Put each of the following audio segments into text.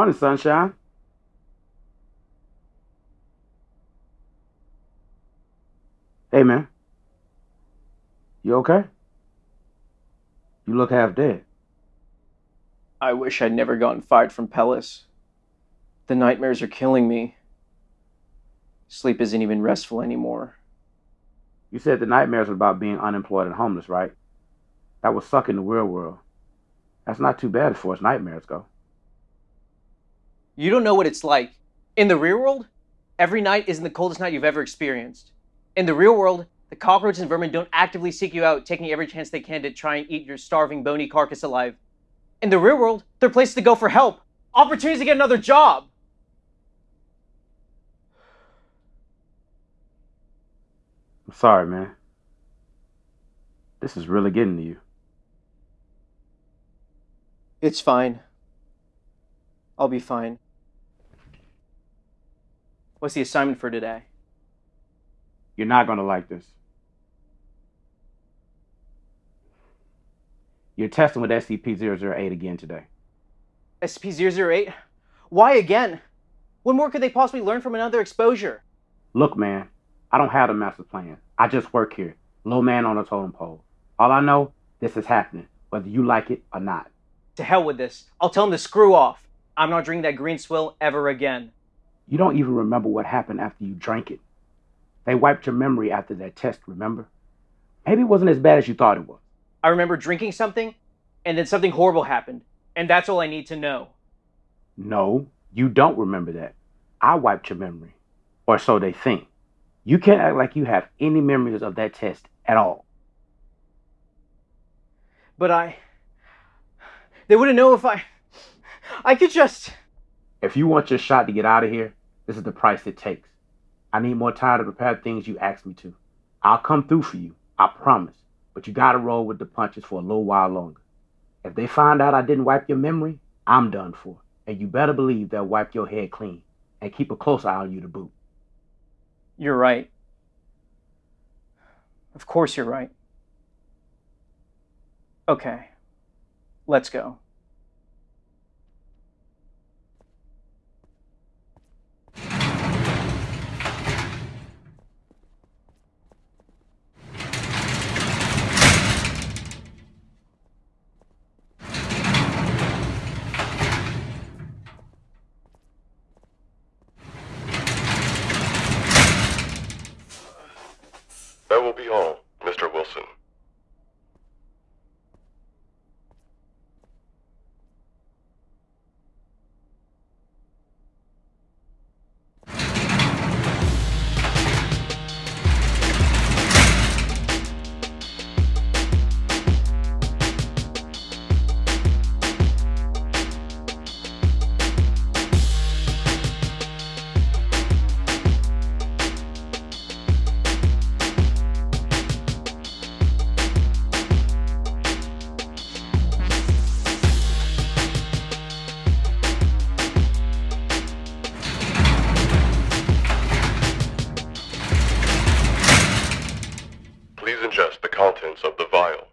Morning, sunshine. Hey, man. You okay? You look half dead. I wish I'd never gotten fired from Pellis. The nightmares are killing me. Sleep isn't even restful anymore. You said the nightmares were about being unemployed and homeless, right? That was sucking the real world. That's not too bad as far as nightmares go. You don't know what it's like. In the real world, every night isn't the coldest night you've ever experienced. In the real world, the cockroaches and vermin don't actively seek you out, taking every chance they can to try and eat your starving, bony carcass alive. In the real world, there are places to go for help, opportunities to get another job. I'm sorry, man. This is really getting to you. It's fine. I'll be fine. What's the assignment for today? You're not going to like this. You're testing with SCP-008 again today. SCP-008? Why again? What more could they possibly learn from another exposure? Look, man, I don't have a master plan. I just work here, low man on a totem pole. All I know, this is happening, whether you like it or not. To hell with this. I'll tell them to screw off. I'm not drinking that green swill ever again. You don't even remember what happened after you drank it. They wiped your memory after that test, remember? Maybe it wasn't as bad as you thought it was. I remember drinking something, and then something horrible happened. And that's all I need to know. No, you don't remember that. I wiped your memory. Or so they think. You can't act like you have any memories of that test at all. But I. They wouldn't know if I. I could just. If you want your shot to get out of here, this is the price it takes. I need more time to prepare things you asked me to. I'll come through for you, I promise. But you gotta roll with the punches for a little while longer. If they find out I didn't wipe your memory, I'm done for. And you better believe they'll wipe your head clean and keep a close eye on you to boot. You're right. Of course you're right. Okay. Let's go. Ingest the contents of the vial.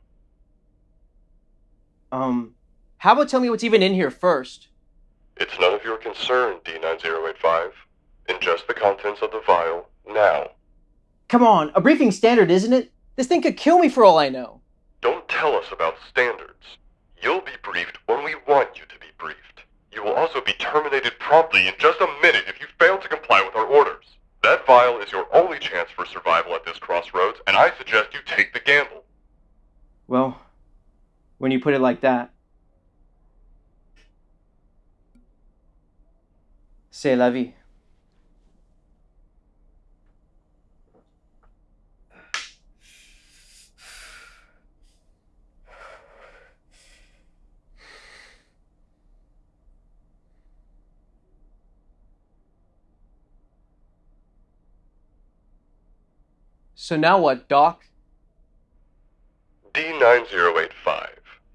Um, how about tell me what's even in here first? It's none of your concern, D9085. Ingest the contents of the vial now. Come on, a briefing standard, isn't it? This thing could kill me for all I know. Don't tell us about standards. You'll be briefed when we want you to be briefed. You will also be terminated promptly in just a minute if you fail to comply with our orders. That vial is your only chance for survival at this crossroads, and I suggest you take the gamble. Well, when you put it like that. C'est la vie. So now what, Doc? D9085.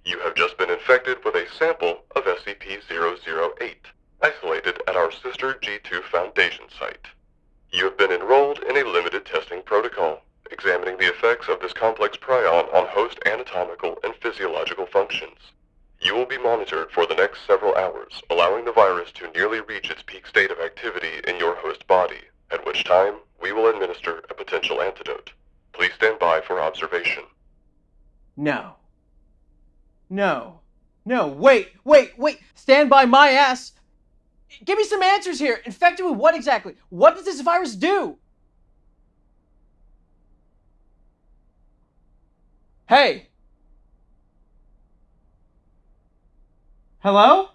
You have just been infected with a sample of SCP-008, isolated at our sister G2 Foundation site. You have been enrolled in a limited testing protocol, examining the effects of this complex prion on host anatomical and physiological functions. You will be monitored for the next several hours, allowing the virus to nearly reach its peak state of activity in your host body, at which time we will administer potential antidote. Please stand by for observation. No. No. No. Wait, wait, wait. Stand by my ass. Give me some answers here. Infected with what exactly? What does this virus do? Hey. Hello?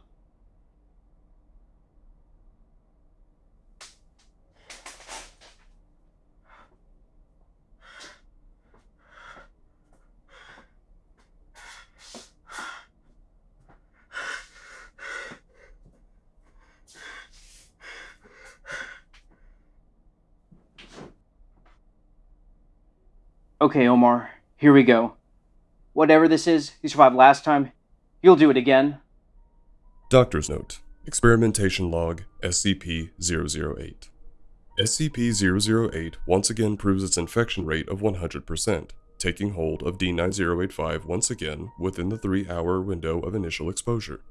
Okay, Omar, here we go. Whatever this is, you survived last time. You'll do it again. Doctor's Note Experimentation Log SCP 008. SCP 008 once again proves its infection rate of 100%, taking hold of D9085 once again within the 3 hour window of initial exposure.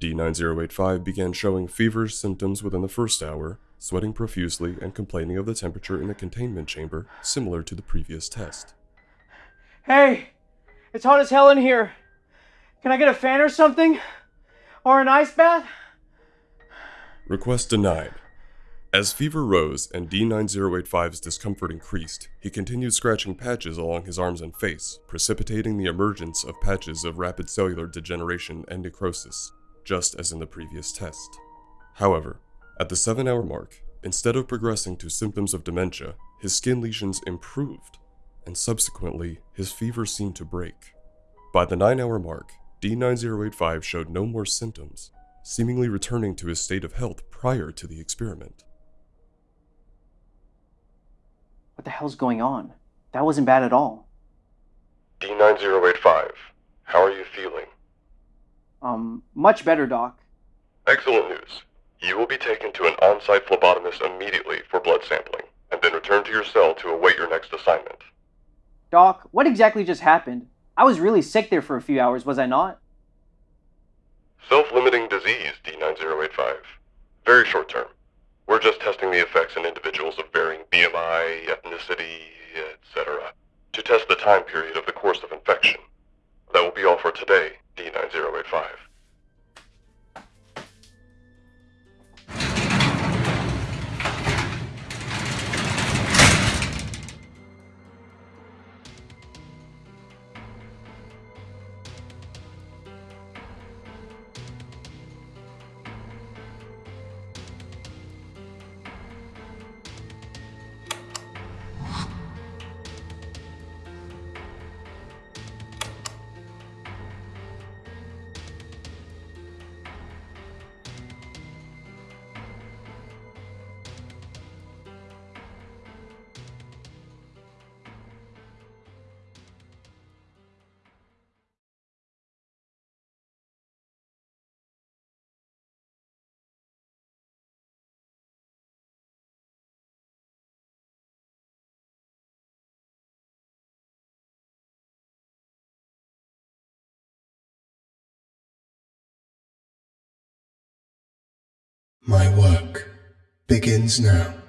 D9085 began showing feverish symptoms within the first hour, sweating profusely and complaining of the temperature in the containment chamber, similar to the previous test. Hey, it's hot as hell in here. Can I get a fan or something? Or an ice bath? Request denied. As fever rose and D9085's discomfort increased, he continued scratching patches along his arms and face, precipitating the emergence of patches of rapid cellular degeneration and necrosis, just as in the previous test. However, at the 7 hour mark, instead of progressing to symptoms of dementia, his skin lesions improved, and subsequently, his fever seemed to break. By the 9 hour mark, D9085 showed no more symptoms, seemingly returning to his state of health prior to the experiment. What the hell's going on? That wasn't bad at all. D9085, how are you feeling? Um, much better, Doc. Excellent news. You will be taken to an on-site phlebotomist immediately for blood sampling, and then return to your cell to await your next assignment. Doc, what exactly just happened? I was really sick there for a few hours, was I not? Self-limiting disease, D9085. Very short term. We're just testing the effects in individuals of varying BMI, ethnicity, etc. to test the time period of the course of infection. That will be all for today, D9085. My work begins now.